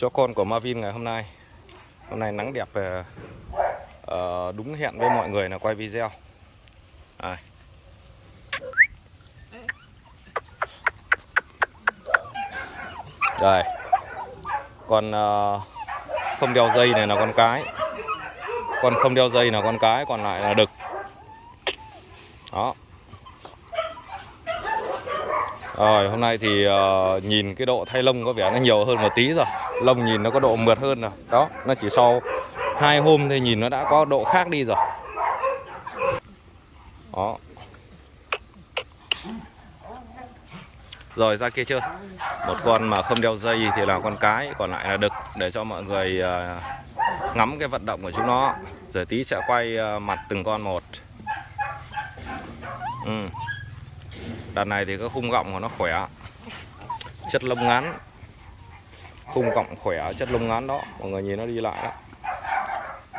cho con của Marvin ngày hôm nay hôm nay nắng đẹp uh, đúng hẹn với mọi người là quay video Đây. Đây. Con uh, không đeo dây này là con cái. Con không đeo dây là con cái, còn lại là đực. Đó. Rồi, hôm nay thì uh, nhìn cái độ thay lông có vẻ nó nhiều hơn một tí rồi. Lông nhìn nó có độ mượt hơn rồi. Đó, nó chỉ sau hai hôm thì nhìn nó đã có độ khác đi rồi. Đó. Rồi ra kia chưa? Một con mà không đeo dây thì là con cái, còn lại là đực để cho mọi người à, ngắm cái vận động của chúng nó. Rồi tí sẽ quay à, mặt từng con một. Ừ. Đợt này thì cái khung gọng của nó khỏe. Chất lông ngắn. Khung gọng khỏe, chất lông ngắn đó, mọi người nhìn nó đi lại đó.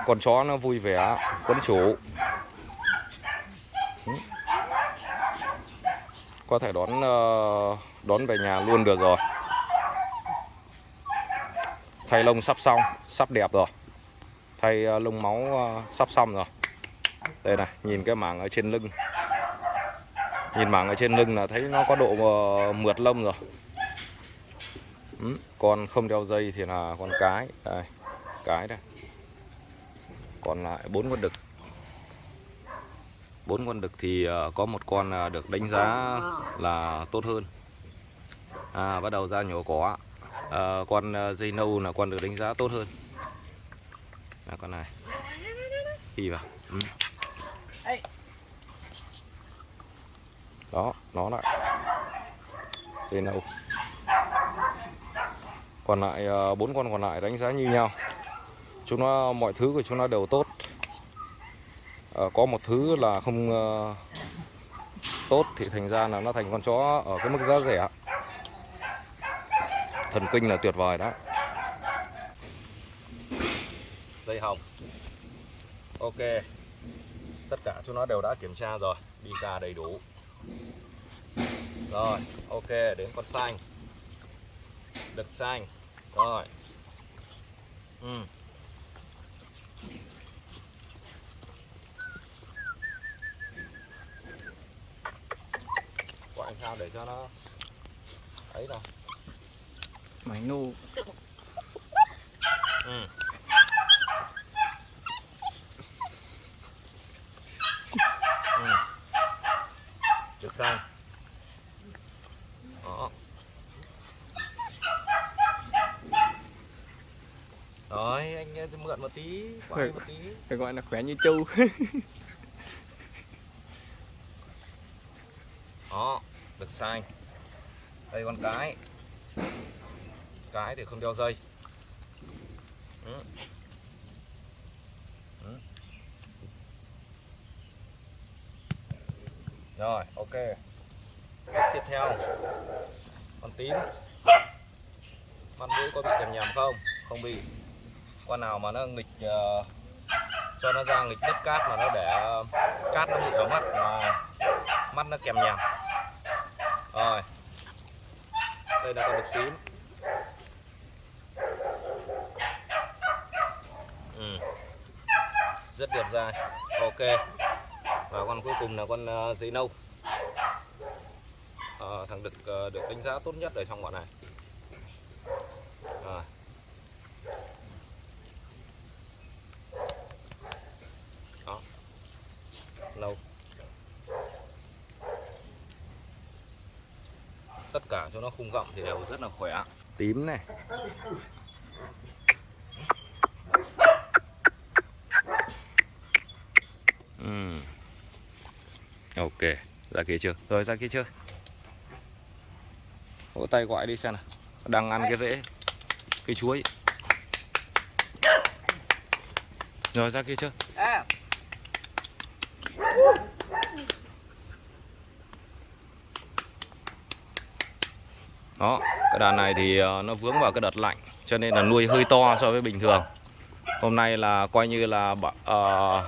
Con chó nó vui vẻ, quấn chủ. Ừ. Có thể đón ờ, đón về nhà luôn được rồi. Thay lông sắp xong, sắp đẹp rồi. Thay ờ, lông máu ờ, sắp xong rồi. Đây này, nhìn cái mảng ở trên lưng. Nhìn mảng ở trên lưng là thấy nó có độ mượt lông rồi. Ừ. Con không đeo dây thì là con cái. Đây, cái đây. Còn lại bốn con đực. Bốn con đực thì ờ, có một con ờ, được đánh giá là tốt hơn. À, bắt đầu ra nhổ cỏ. à, con dây nâu là con được đánh giá tốt hơn. là con này. Đi vào. Ừ. Đó, nó lại. Dây nâu. Còn lại ờ, bốn con còn lại đánh giá như nhau. Chúng nó mọi thứ của chúng nó đều tốt. à, có một thứ là không uh, tốt thì thành ra là nó thành con chó ở cái mức giá rẻ. Thần kinh là tuyệt vời đó. Dây hồng. Ok. Tất cả chúng nó đều đã kiểm tra rồi, đi ra đầy đủ. Rồi, ok, đến con xanh. Đực xanh. Rồi. Ừ. Quạng sao để cho nó ấy nào. Máy nô Ừ. Ừ. Được xanh. Đó. Rồi, anh ờ, mượn một tí, quay một tí. Phải gọi là khỏe như trâu Đó, được xanh. Đây con cái. Cái thì không đeo dây. Ừ. Ừ. Rồi, ok. Tiếp theo. Con tím. Con mũi có bị kèm nhầm không? Không bị. Con nào mà nó nghịch uh, cho nó ra nghịch đất cát mà nó để uh, cát nó bị vào mắt mà mắt nó kèm nhèm Rồi. Đây là con đực tím. Ừ. Rất đẹp dài Ok. Và con cuối cùng là con ờ, uh, giấy nâu. Ờ, thằng đực uh, được đánh giá tốt nhất ở trong bọn này. Rồi. Đó. Lâu. tất cả cho nó khung gọng thì đều rất là khỏe. Tím này. Ừm. ok ra kia chưa? Rồi ra kia chưa? Vỗ tay gọi đi xem nào. Đang ăn cái rễ cây chuối. Rồi ra kia chưa Đó, cái đàn này thì ờ, nó vướng vào cái đợt lạnh cho nên là nuôi hơi to so với bình thường. Hôm nay là coi như là uh,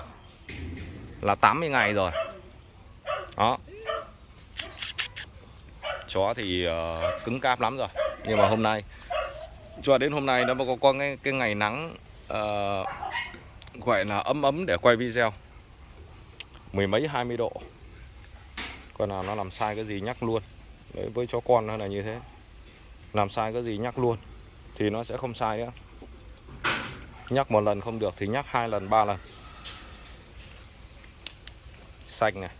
là 80 ngày rồi. Đó. Chó thì uh, cứng cáp lắm rồi. Nhưng mà hôm nay cho đến hôm nay nó có có cái, cái ngày nắng uh, gọi là ấm ấm để quay video mười mấy hai mươi độ còn nào nó làm sai cái gì nhắc luôn Đấy, với chó con nó là như thế làm sai cái gì nhắc luôn, thì nó sẽ không sai nữa. Nhắc một lần không được thì nhắc hai lần, ba lần. Xanh này.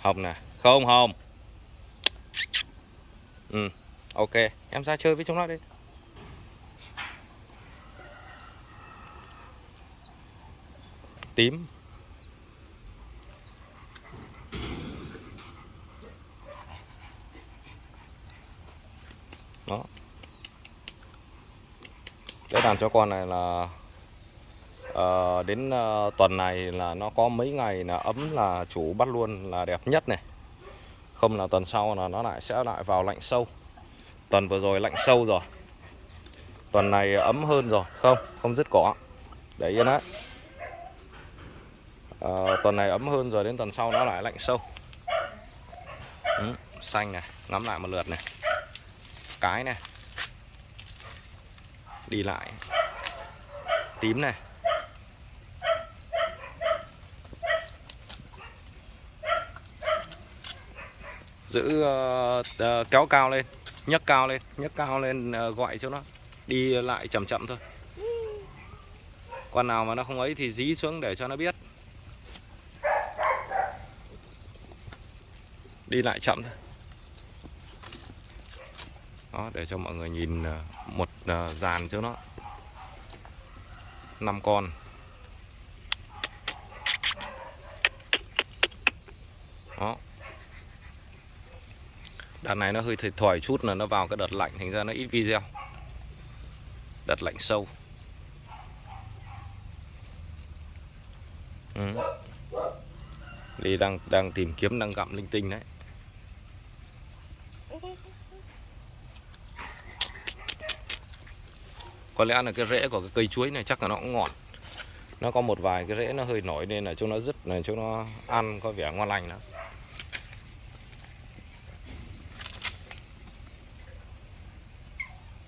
Hồng này. Không hồng ừ ok. Em ra chơi với chúng nó đi. Tím. Đàn chó con này là uh, đến uh, tuần này là nó có mấy ngày là ấm là chủ bắt luôn là đẹp nhất này. Không là tuần sau là nó lại sẽ lại vào lạnh sâu. Tuần vừa rồi lạnh sâu rồi. Tuần này ấm hơn rồi không không dứt cỏ. Để yên đấy Ờ, tuần này ấm hơn rồi đến tuần sau nó lại lạnh sâu. Ừ, xanh này ngắm lại một lượt này. Cái này đi lại. Tím này. Giữ uh, uh, kéo cao lên nhấc cao lên nhấc cao lên uh, gọi cho nó đi lại chậm chậm thôi. Con nào mà nó không ấy thì dí xuống để cho nó biết. Đi lại chậm thôi. Đó để cho mọi người nhìn một đó, dàn cho nó. Năm con. Đó. Đợt này nó hơi thiệt thòi chút là nó vào cái đợt lạnh thành ra nó ít video. Đợt lạnh sâu. Ừ. Ly đang đang tìm kiếm đang gặm linh tinh đấy. Có lẽ là cái rễ của cái cây chuối này chắc là nó cũng ngọt. Nó có một vài cái rễ nó hơi nổi nên là chúng nó rứt này chúng nó ăn có vẻ ngon lành lắm.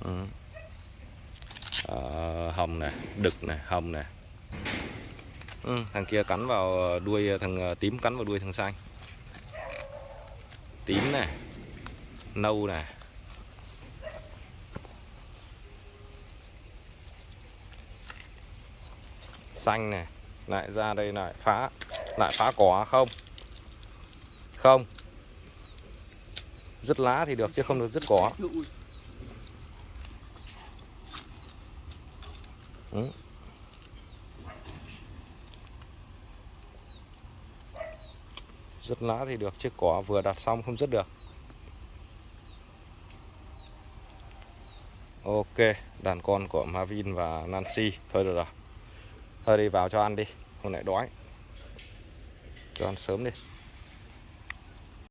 Ừ. Ờ, hồng này đực này hồng này. Ừ, thằng kia cắn vào đuôi thằng ờ, tím cắn vào đuôi thằng xanh. Tím này nâu này. Xanh này, lại ra đây lại phá lại phá cỏ không? Không. Dứt lá thì được chứ không được dứt cỏ. Ừ. dứt lá thì được chứ cỏ vừa đặt xong không dứt được. Ok, đàn con của Marvin và Nancy. Thôi được rồi thôi đi vào cho ăn đi hôm nay đói. Cho ăn sớm đi.